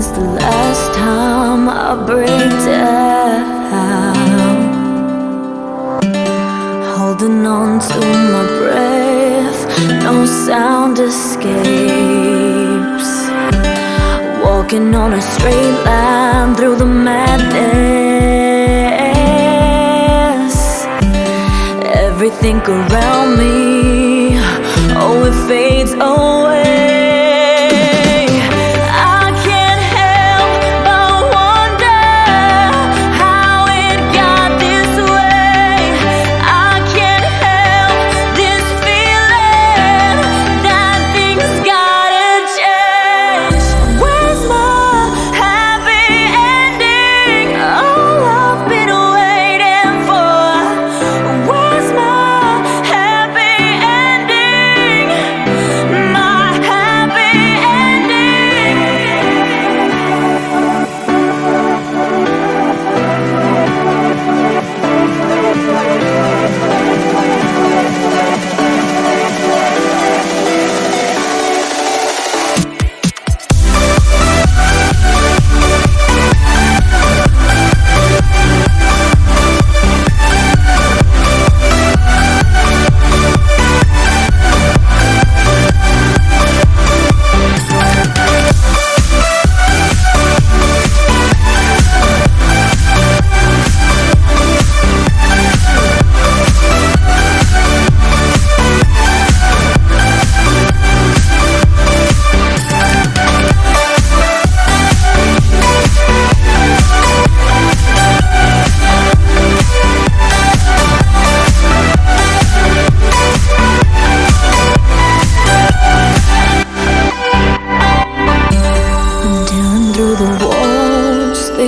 Since the last time I break down. Holding on to my breath No sound escapes. Walking on a straight line through the madness. Everything around me Oh, it fades away.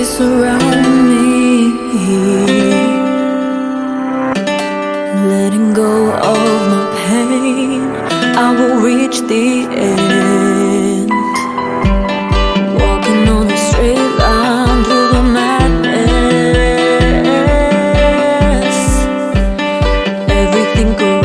surround me. Letting go of my pain I will reach the end. Walking on a straight line through the madness. Everything around